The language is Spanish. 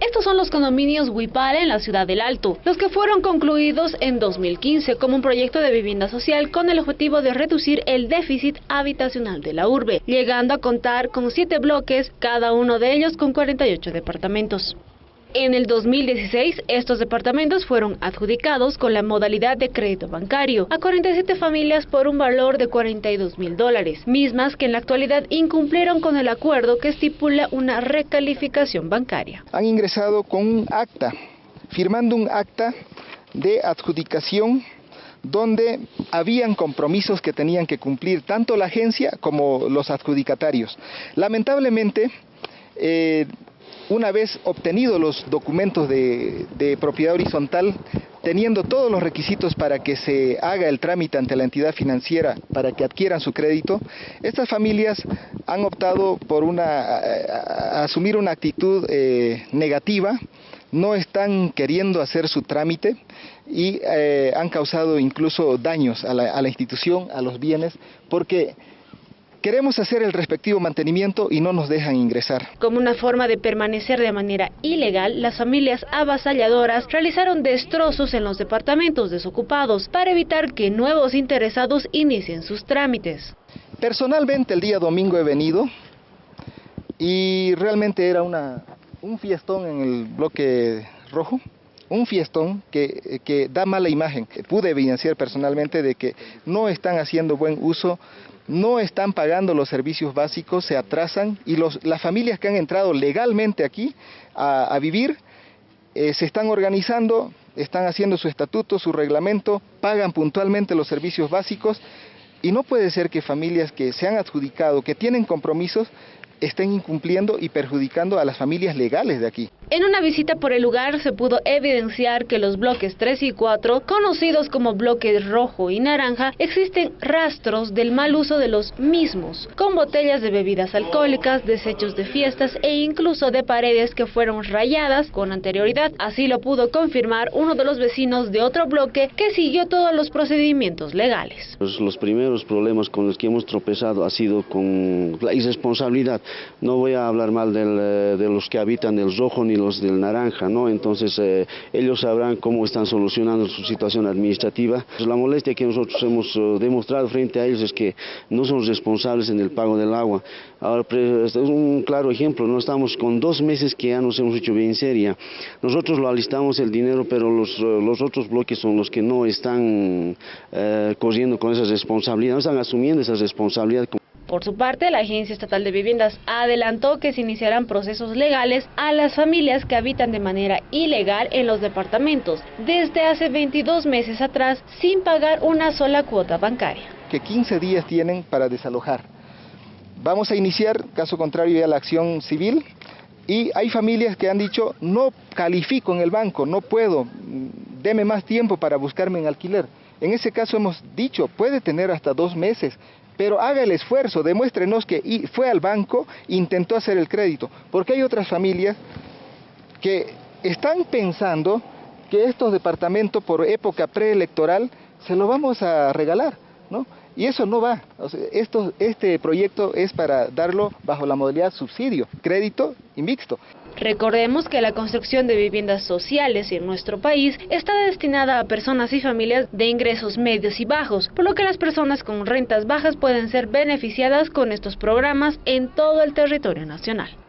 Estos son los condominios Huipala en la ciudad del Alto, los que fueron concluidos en 2015 como un proyecto de vivienda social con el objetivo de reducir el déficit habitacional de la urbe, llegando a contar con siete bloques, cada uno de ellos con 48 departamentos. En el 2016, estos departamentos fueron adjudicados con la modalidad de crédito bancario a 47 familias por un valor de 42 mil dólares, mismas que en la actualidad incumplieron con el acuerdo que estipula una recalificación bancaria. Han ingresado con un acta, firmando un acta de adjudicación donde habían compromisos que tenían que cumplir tanto la agencia como los adjudicatarios. Lamentablemente, eh, una vez obtenidos los documentos de, propiedad horizontal, teniendo todos los requisitos para que se haga el trámite ante la entidad financiera para que adquieran su crédito, estas familias han optado por una, asumir una actitud eh, negativa, no están queriendo hacer su trámite y eh, han causado incluso daños a la, a la institución, a los bienes, porque Queremos hacer el respectivo mantenimiento y no nos dejan ingresar. Como una forma de permanecer de manera ilegal, las familias avasalladoras realizaron destrozos en los departamentos desocupados para evitar que nuevos interesados inicien sus trámites. Personalmente el día domingo he venido y realmente era una, un fiestón en el bloque rojo un fiestón que, da mala imagen. Pude evidenciar personalmente de que no están haciendo buen uso no están pagando los servicios básicos, se atrasan y las familias que han entrado legalmente aquí a, vivir eh, se están organizando, están haciendo su estatuto, su reglamento, pagan puntualmente los servicios básicos y no puede ser que familias que se han adjudicado, que tienen compromisos, estén incumpliendo y perjudicando a las familias legales de aquí. En una visita por el lugar se pudo evidenciar que los bloques 3 y 4, conocidos como bloques rojo y naranja, existen rastros del mal uso de los mismos, con botellas de bebidas alcohólicas, desechos de fiestas e incluso de paredes que fueron rayadas con anterioridad. Así lo pudo confirmar uno de los vecinos de otro bloque que siguió todos los procedimientos legales. Los, primeros problemas con los que hemos tropezado ha sido con la irresponsabilidad. No voy a hablar mal eh, de los que habitan el rojo ni los del naranja, ¿no? Entonces eh, ellos sabrán cómo están solucionando su situación administrativa. Pues, la molestia que nosotros hemos eh, demostrado frente a ellos es que no son responsables en el pago del agua. Ahora, este es un claro ejemplo, no estamos con dos meses que ya nos hemos hecho bien seria. Nosotros lo alistamos el dinero, pero los, los otros bloques son los que no están corriendo con esa responsabilidad, no están asumiendo esa responsabilidad. Por su parte, la Agencia Estatal de Viviendas adelantó que se iniciarán procesos legales a las familias que habitan de manera ilegal en los departamentos desde hace 22 meses atrás sin pagar una sola cuota bancaria. Que 15 días tienen para desalojar. Vamos a iniciar, caso contrario, ya la acción civil y hay familias que han dicho, no califico en el banco, no puedo, deme más tiempo para buscarme en alquiler. En ese caso hemos dicho, puede tener hasta dos meses, pero haga el esfuerzo, demuéstrenos que fue al banco, intentó hacer el crédito, porque hay otras familias que están pensando que estos departamentos por época preelectoral se lo vamos a regalar, ¿no? Y eso no va. esto, este proyecto es para darlo bajo la modalidad subsidio, crédito y mixto. Recordemos que la construcción de viviendas sociales en nuestro país está destinada a personas y familias de ingresos medios y bajos, por lo que las personas con rentas bajas pueden ser beneficiadas con estos programas en todo el territorio nacional.